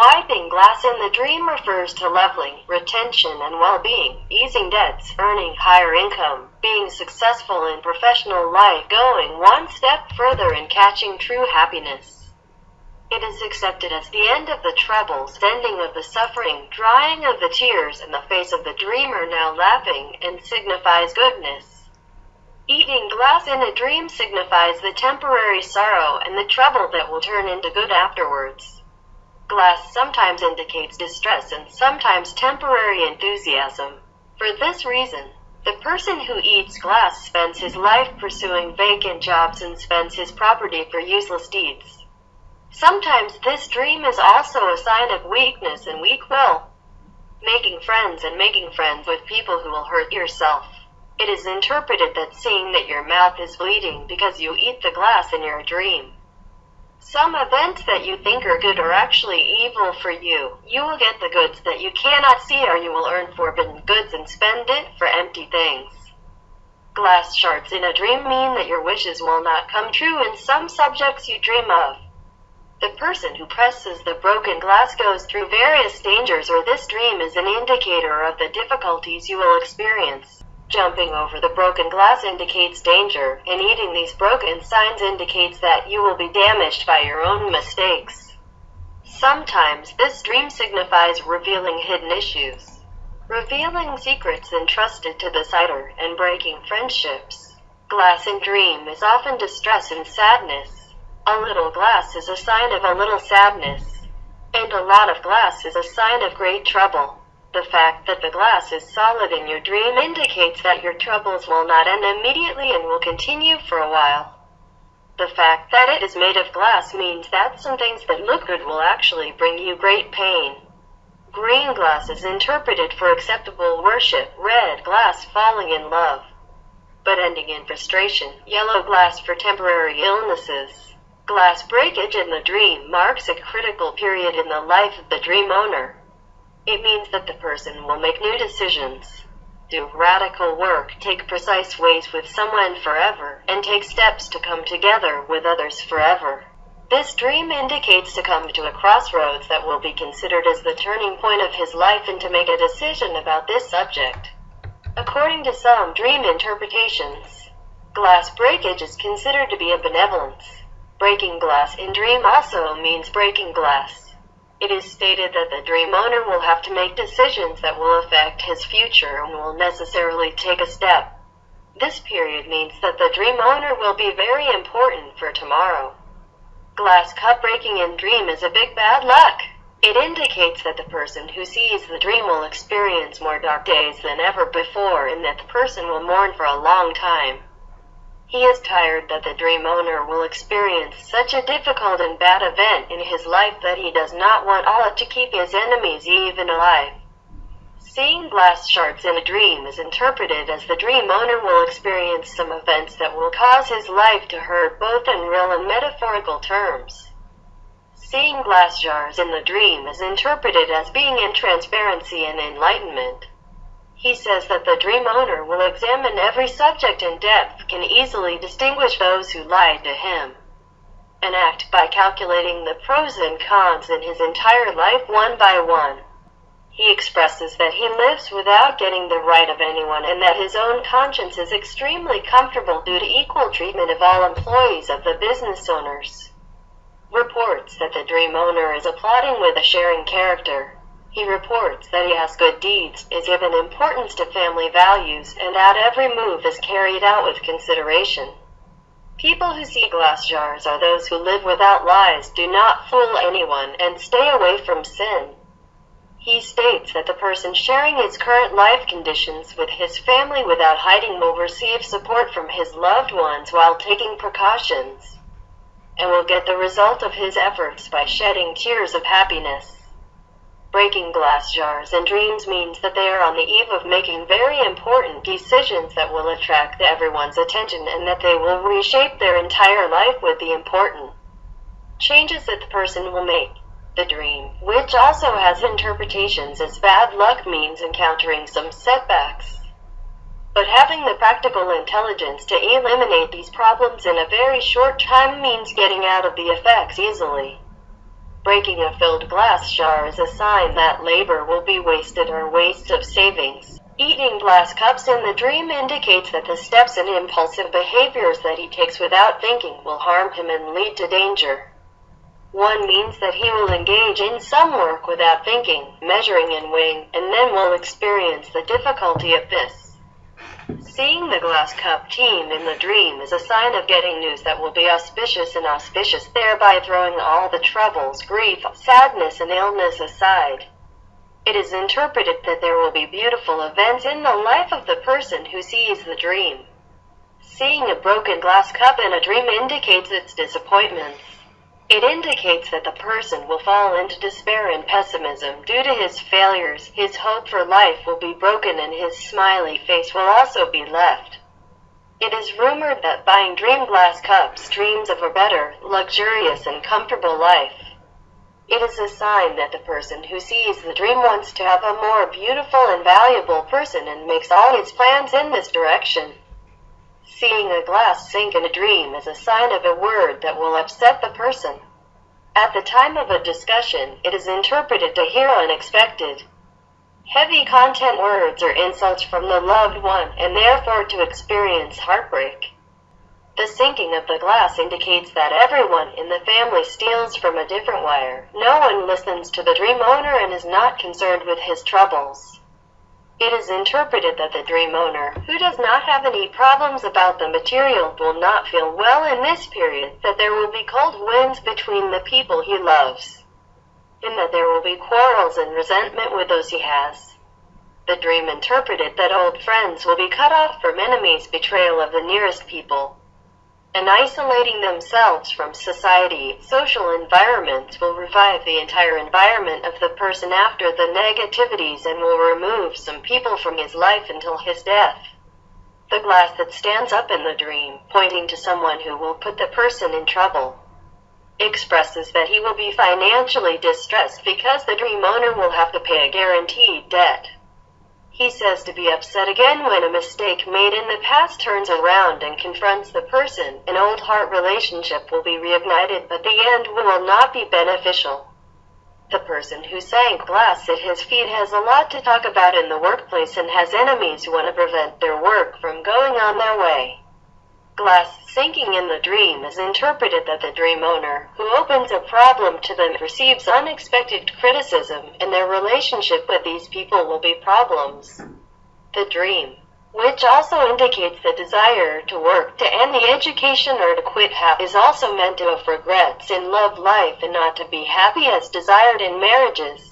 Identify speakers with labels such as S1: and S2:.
S1: Wiping glass in the dream refers to leveling, retention, and well-being, easing debts, earning higher income, being successful in professional life, going one step further in catching true happiness. It is accepted as the end of the troubles, ending of the suffering, drying of the tears in the face of the dreamer now laughing, and signifies goodness. Eating glass in a dream signifies the temporary sorrow and the trouble that will turn into good afterwards. Glass sometimes indicates distress and sometimes temporary enthusiasm. For this reason, the person who eats glass spends his life pursuing vacant jobs and spends his property for useless deeds. Sometimes this dream is also a sign of weakness and weak will. Making friends and making friends with people who will hurt yourself. It is interpreted that seeing that your mouth is bleeding because you eat the glass in your dream. Some events that you think are good are actually evil for you. You will get the goods that you cannot see or you will earn forbidden goods and spend it for empty things. Glass shards in a dream mean that your wishes will not come true in some subjects you dream of. The person who presses the broken glass goes through various dangers or this dream is an indicator of the difficulties you will experience. Jumping over the broken glass indicates danger, and eating these broken signs indicates that you will be damaged by your own mistakes. Sometimes this dream signifies revealing hidden issues, revealing secrets entrusted to the sighter, and breaking friendships. Glass in dream is often distress and sadness. A little glass is a sign of a little sadness, and a lot of glass is a sign of great trouble. The fact that the glass is solid in your dream indicates that your troubles will not end immediately and will continue for a while. The fact that it is made of glass means that some things that look good will actually bring you great pain. Green glass is interpreted for acceptable worship, red glass falling in love, but ending in frustration, yellow glass for temporary illnesses. Glass breakage in the dream marks a critical period in the life of the dream owner. It means that the person will make new decisions, do radical work, take precise ways with someone forever, and take steps to come together with others forever. This dream indicates to come to a crossroads that will be considered as the turning point of his life and to make a decision about this subject. According to some dream interpretations, glass breakage is considered to be a benevolence. Breaking glass in dream also means breaking glass. It is stated that the dream owner will have to make decisions that will affect his future and will necessarily take a step. This period means that the dream owner will be very important for tomorrow. Glass cup breaking in dream is a big bad luck. It indicates that the person who sees the dream will experience more dark days than ever before and that the person will mourn for a long time. He is tired that the dream owner will experience such a difficult and bad event in his life that he does not want Allah to keep his enemies even alive. Seeing glass shards in a dream is interpreted as the dream owner will experience some events that will cause his life to hurt both in real and metaphorical terms. Seeing glass jars in the dream is interpreted as being in transparency and enlightenment. He says that the dream owner will examine every subject in depth, can easily distinguish those who lied to him, and act by calculating the pros and cons in his entire life one by one. He expresses that he lives without getting the right of anyone and that his own conscience is extremely comfortable due to equal treatment of all employees of the business owners. Reports that the dream owner is applauding with a sharing character. He reports that he has good deeds, is given importance to family values, and that every move is carried out with consideration. People who see glass jars are those who live without lies, do not fool anyone, and stay away from sin. He states that the person sharing his current life conditions with his family without hiding will receive support from his loved ones while taking precautions, and will get the result of his efforts by shedding tears of happiness. Breaking glass jars and dreams means that they are on the eve of making very important decisions that will attract everyone's attention and that they will reshape their entire life with the important changes that the person will make. The dream, which also has interpretations as bad luck means encountering some setbacks. But having the practical intelligence to eliminate these problems in a very short time means getting out of the effects easily. Breaking a filled glass jar is a sign that labor will be wasted or waste of savings. Eating glass cups in the dream indicates that the steps and impulsive behaviors that he takes without thinking will harm him and lead to danger. One means that he will engage in some work without thinking, measuring and weighing, and then will experience the difficulty of this. Seeing the glass cup team in the dream is a sign of getting news that will be auspicious and auspicious, thereby throwing all the troubles, grief, sadness, and illness aside. It is interpreted that there will be beautiful events in the life of the person who sees the dream. Seeing a broken glass cup in a dream indicates its disappointments. It indicates that the person will fall into despair and pessimism due to his failures. His hope for life will be broken and his smiley face will also be left. It is rumored that buying dream glass cups dreams of a better, luxurious, and comfortable life. It is a sign that the person who sees the dream wants to have a more beautiful and valuable person and makes all his plans in this direction. Seeing a glass sink in a dream is a sign of a word that will upset the person. At the time of a discussion, it is interpreted to hear unexpected, heavy content words or insults from the loved one and therefore to experience heartbreak. The sinking of the glass indicates that everyone in the family steals from a different wire. No one listens to the dream owner and is not concerned with his troubles. It is interpreted that the dream owner, who does not have any problems about the material, will not feel well in this period, that there will be cold winds between the people he loves, and that there will be quarrels and resentment with those he has. The dream interpreted that old friends will be cut off from enemies, betrayal of the nearest people and isolating themselves from society, social environments will revive the entire environment of the person after the negativities and will remove some people from his life until his death. The glass that stands up in the dream, pointing to someone who will put the person in trouble, expresses that he will be financially distressed because the dream owner will have to pay a guaranteed debt. He says to be upset again when a mistake made in the past turns around and confronts the person. An old heart relationship will be reignited, but the end will not be beneficial. The person who sank glass at his feet has a lot to talk about in the workplace and has enemies who want to prevent their work from going on their way glass sinking in the dream is interpreted that the dream owner, who opens a problem to them, receives unexpected criticism, and their relationship with these people will be problems. The dream, which also indicates the desire to work to end the education or to quit is also meant to have regrets in love life and not to be happy as desired in marriages.